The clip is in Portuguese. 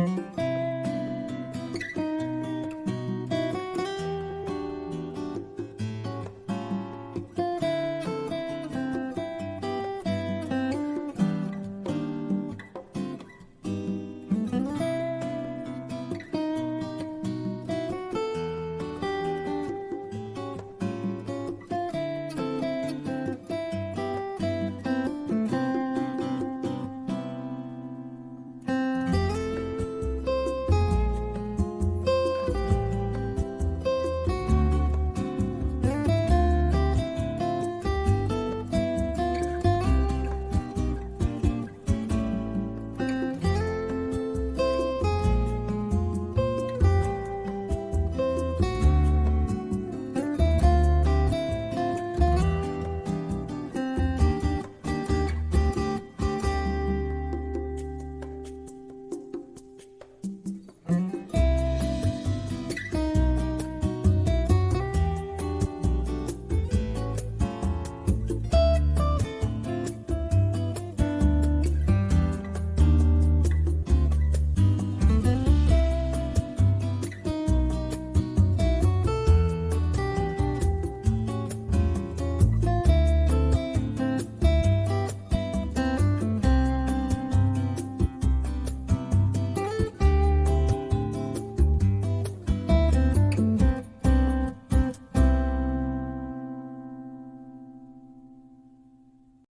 Música